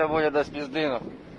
сегодня до спизды нахуй